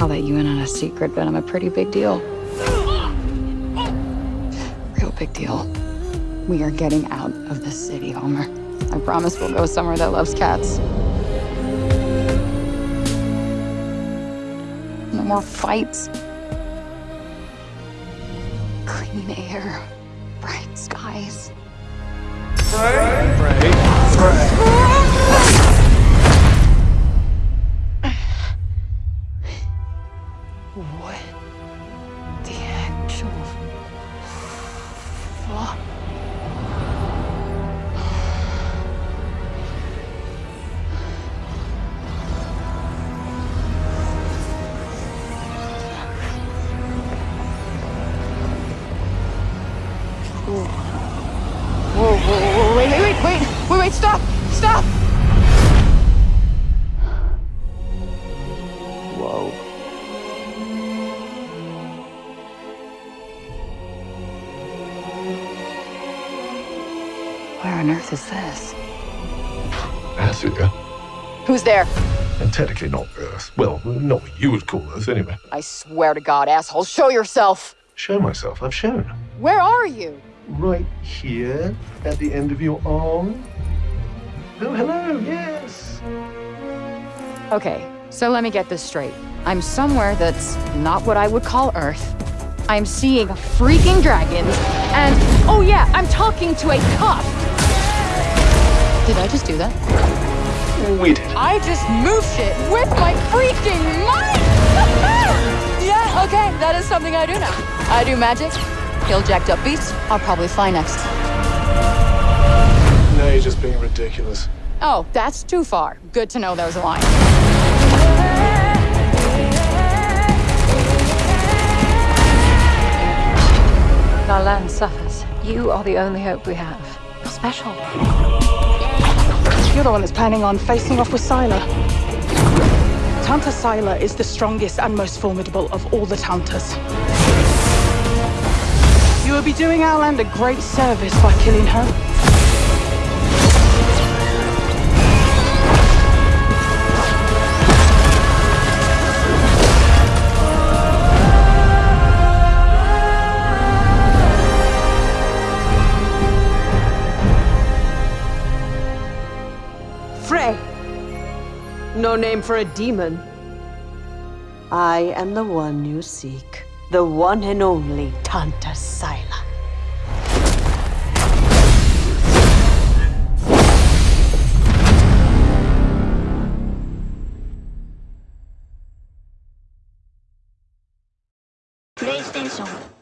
I'll let you in on a secret, but I'm a pretty big deal. Real big deal. We are getting out of the city, Homer. I promise we'll go somewhere that loves cats. No more fights. Clean air, bright skies. Stop, stop! Whoa. Where on earth is this? Athia, Who's there? and technically not Earth. Well, not what you would call Earth, anyway. I swear to God, asshole, show yourself! Show myself. I've shown. Where are you? Right here, at the end of your arm. Oh, hello. Yes. Okay, so let me get this straight. I'm somewhere that's not what I would call Earth. I'm seeing freaking dragons, and oh yeah, I'm talking to a cuff! Did I just do that? Oh, we did. I just moved shit with my freaking mind! yeah, okay, that is something I do now. I do magic, kill jacked up beasts, I'll probably fly next. No, you're just being ridiculous. Oh, that's too far. Good to know there's a line. Our land suffers. You are the only hope we have. You're special. You're the one that's planning on facing off with Sila. Tanta Sila is the strongest and most formidable of all the Tantas. You will be doing our land a great service by killing her. No name for a demon. I am the one you seek. The one and only Tanta Sila. PlayStation